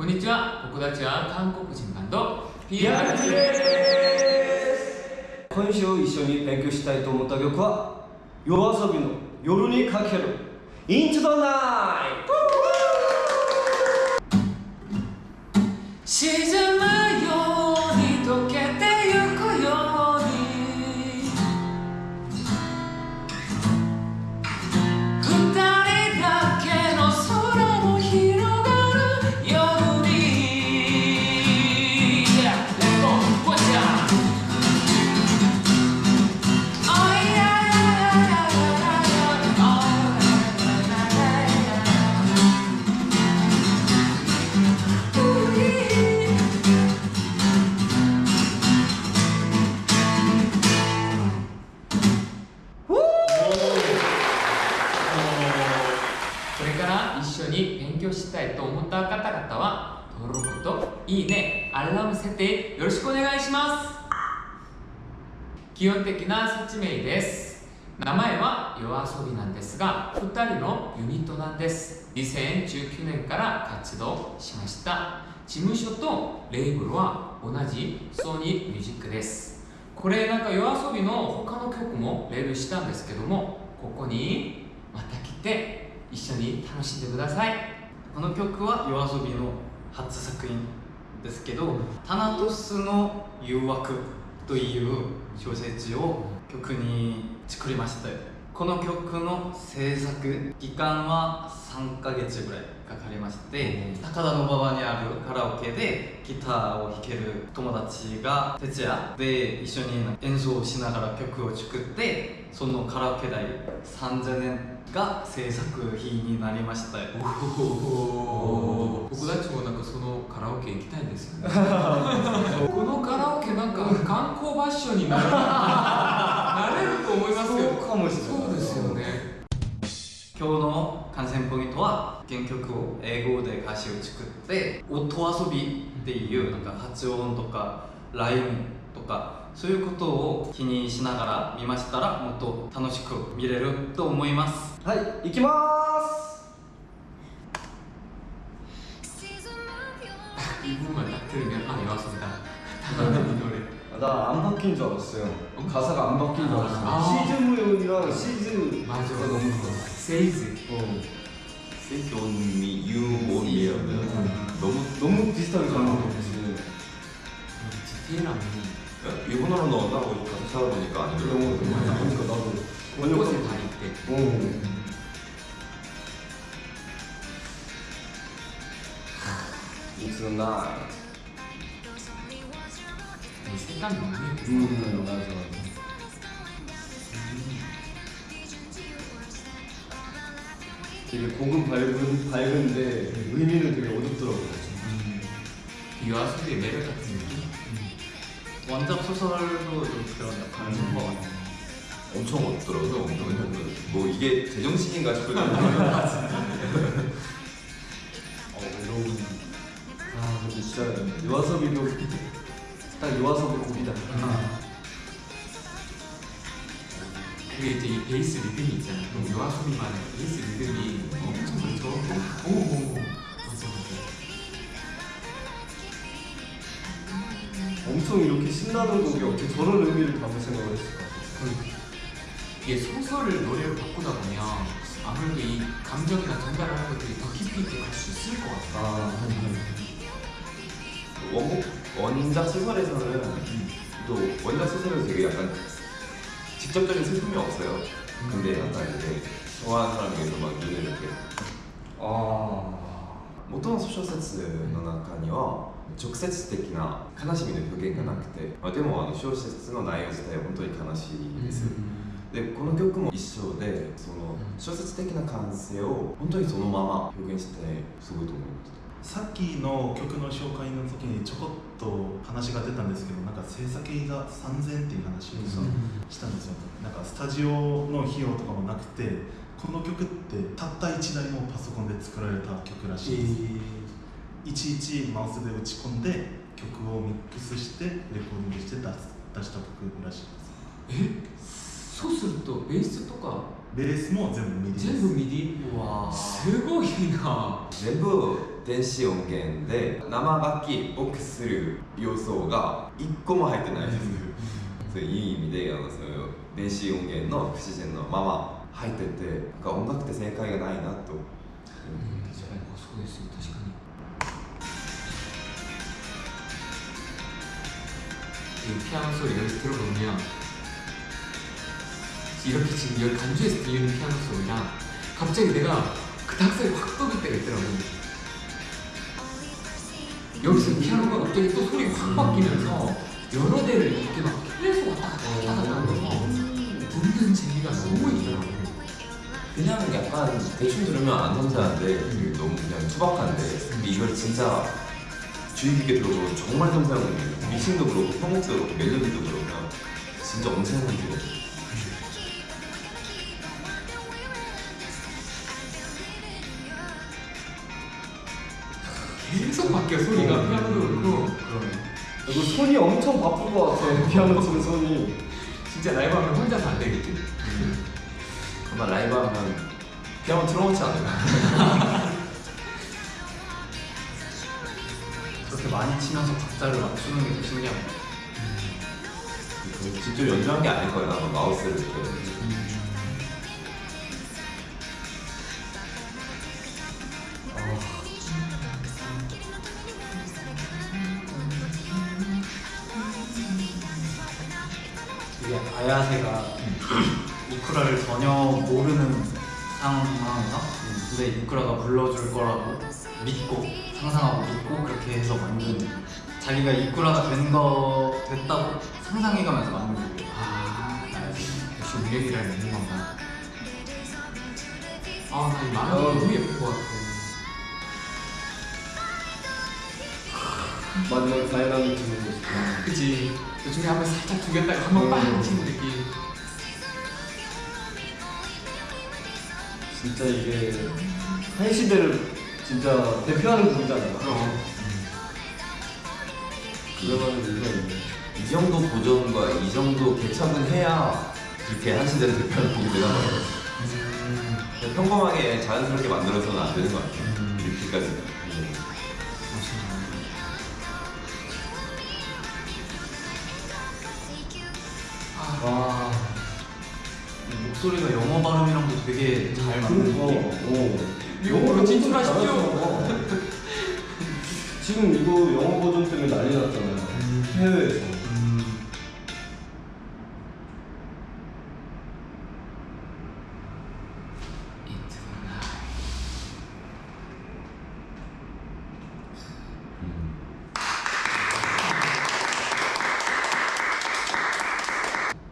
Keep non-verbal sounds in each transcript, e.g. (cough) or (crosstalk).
こんにちは僕たちは韓国人バンド PRG です。今週一緒に勉強したいと思った曲は夜遊びの「夜にかけるインチドナイト」強したいと思った方々は登録といいねアラーム設定よろしくお願いします。基本的な説明です。名前は YOASOBI なんですが2人のユニットなんです。2019年から活動しました。事務所とレーブルは同じソニーミュージックです。これなんか YOASOBI の他の曲もレビューしたんですけどもここにまた来て一緒に楽しんでください。この曲は YOASOBI の初作品ですけど「タナトスの誘惑」という小説を曲に作りました。この曲の制作期間は3ヶ月ぐらい。かかりまして高田馬場にあるカラオケでギターを弾ける友達が徹夜で一緒に演奏しながら曲を作ってそのカラオケ代3000円が制作費になりましたお僕たちもなんかそのカラオケ行きたいんですよね。(laughs) このカラオケなんか観光場所になるなれると思いますよ。そうかもしれない今日の観戦ポイントは原曲を英語で歌詞を作って音遊びっていうなんか発音とかラインとかそういうことを気にしながら見ましたらもっと楽しく見れると思いますはい行きまーす 이분만 딱 들으면 아 여왔습니다 당연히 이 노래 나 안 바뀐 줄 알았어요 가사가 안 바뀐 줄 알았어요 아. 시즈 무용이랑 시즈 맞아 가 너무 좋아 세이즈. 어. 세이즈 on me you on me 너무 너무 비슷하게 가는 거 같지 디테일함이 일본어로 넣었나? 어디 가서 찾아보니까 아니고 일본어로 찾아보니까 나도. 꽃에 다 있대. 어. 음. It's n i g h 생각이 많이 들어요 맞아. 되게 곡은 밝은, 밝은데 의미는 되게 어둡더라고요 이 여아소비의 매력 같은 느낌? 원작 소설도 좀 그런 역할을 한것 같아요. 엄청 어둡더라고요. 엄청. 뭐 이게 제정신인가 싶을 정도로 어 외로운. 아 근데 진짜 요아섭이도 딱 요아섭의 곡이다 그게 이제 이 베이스 리듬이 있잖아 그럼 여아소비만의 베이스 리듬이 엄청 그렇죠 오 오 오 맞아 맞아 엄청 이렇게 신나는 곡이 어떻게 저런 의미를 담을 생각을 했을까. 이게 소설을 노래로 바꾸다 보면 아무래도 이 감정이나 전달하는 것들이 더 깊이 있게 갈 수 있을 것 같아 아 원곡 원작 소설에서는 또 원작 소설에서 되게 약간 직접적인 슬픔이 없어요. 근데 약간 이제 좋아하는 사람에게서 막 눈을 이렇게 あ元の小説の中には直接的な悲しみの表現がなくて、まあ、でもあの小説の内容自体は本当に悲しいです、でこの曲も一緒でその小説的な感性を本当にそのまま表現してすごいと思いました さっきの曲の紹介の時にちょこっと話が出たんですけどなんか制作費が3000っていう話をしたんですよ、なんかスタジオの費用とかもなくてこの曲ってたった1台のパソコンで作られた曲らしいです、いちいちマウスで打ち込んで曲をミックスしてレコーディングして出す出した曲らしいです。そうするとベースとかベースも全部ミディです全部ミディうわーすごいな全部 電子音源で生楽器を消する要素が一個も入ってないです、そういう意味であのその電子音源の不自然のまま入っててなんか音楽って正解がないなと、そうですよ確かに 이 피아노 소리 여기 들어보면 이렇게 지금 여기 간주에서 들리는 피아노 소리랑 갑자기 내가 그 닭살이 확 돋을 때가 있더라고 여기서 피아노가 갑자기 또 소리 확 바뀌면서 여러 대를 이렇게 막 계속 왔다 갔다 갔다 하면서 듣는 재미가 너무 있더라고 그냥 약간 대충 들으면 안 섬세한데 너무 그냥 투박한데 근데 이걸 진짜 주의 깊게 들어보면 정말 섬세한 미싱도 그렇고 편곡도 그렇고 멜로디도 그렇고 진짜 엄청난 게 계속 바뀌어 소리가. 피아노도 그렇고. 이거 손이 엄청 바쁜 것 같아 피아노 치는 손이. 진짜 라이브 하면 혼자서 안 되겠지? 아마 라이브 하면 피아노 틀어놓지 않을까. (laughs) 그렇게 많이 치면서 박자를 맞추는 게 더 신기한 것 같아요. 직접 연주한 게 아닐 거예요 아마 마우스를 이렇게 이게 아야세가 이쿠라를 전혀 모르는 상황이다. 근데 이쿠라가 불러줄 거라고 믿고 상상하고 믿고 그렇게 해서 만든 자기가 이쿠라가 된 거 됐다고 상상해가면서 만든 곡이에요. 아. 역시 우리에게라는 있는 건가 아나 이 만화 너무 예쁠 것 같아 마지막에 다이나믹 주는 거 그치 그 중에 한 번 살짝 죽였다가 한 번 빵 치는 느낌. 진짜 이게 한 시대를 진짜 대표하는 곡이잖아요 그럼. 그러면 이유가 있네 이 정도 보존과 이 정도 개척은 해야 그렇게 한 시대를 대표하는 곡이 되는 거예요. 그냥 평범하게 자연스럽게 만들어서는 안 되는 것 같아요. 이렇게까지 와 목소리가 영어 발음이랑도 되게 잘 맞는 그러니까 느낌? 어. 영어로 진출하십시오. (laughs) 지금 이거 영어 버전 때문에 난리 났잖아요 해외에서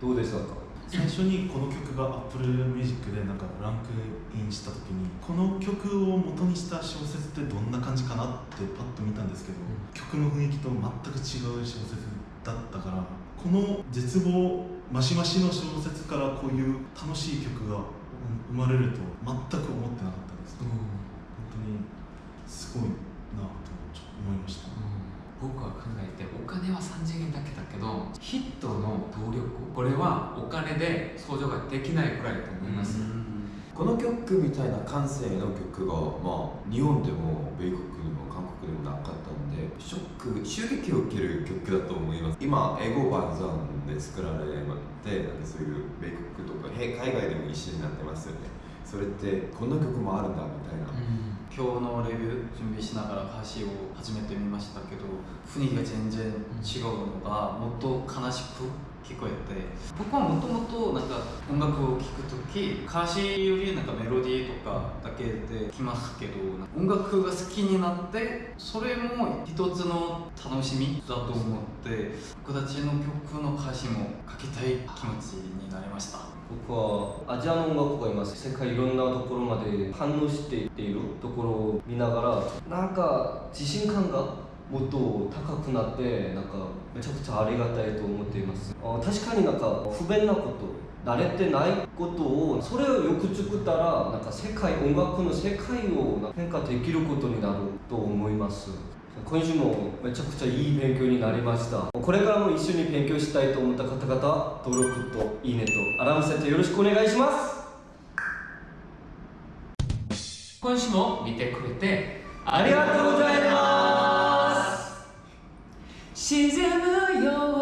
どうでしたか？最初にこの曲が Apple Music でなんかランクインした時にこの曲を元にした小説ってどんな感じかなってパッと見たんですけど、曲の雰囲気と全く違う小説だったからこの絶望マシマシの小説からこういう楽しい曲が生まれると全く思ってなかったです。本当にすごいなと思いました。僕は考えてお金は3次元だけどヒットの動力これはお金で相乗ができないくらいだと思います、この曲みたいな感性の曲が、まあ、日本でも米国でも韓国でもなかったんでショック襲撃を受ける曲だと思います。今英語版ザンで作られてなんかそういう米国とかへ海外でも一緒になってますよね。それってこんな曲もあるんだみたいな、今日のレビュー準備しながら歌詞を始めてみましたけど雰囲気が全然違うのがもっと悲しく聞こえて。僕はもともとなんか音楽を聴く時歌詞よりなんかメロディーとかだけで来ますけど音楽が好きになってそれも一つの楽しみだと思って僕たちの曲の歌詞も書きたい気持ちになりました。僕はアジアの音楽がいます。世界いろんなところまで反応していっているところを見ながらなんか自信感がもっと高くなってなんかめちゃくちゃありがたいと思っています。あ確かになんか不便なこと慣れてないことをそれをよく作ったらなんか世界音楽の世界を変化できることになると思います。今週もめちゃくちゃいい勉強になりました。これからも一緒に勉強したいと思った方々登録といいねとアラーム設定よろしくお願いします。今週も見てくれてありがとうございます。沈むよ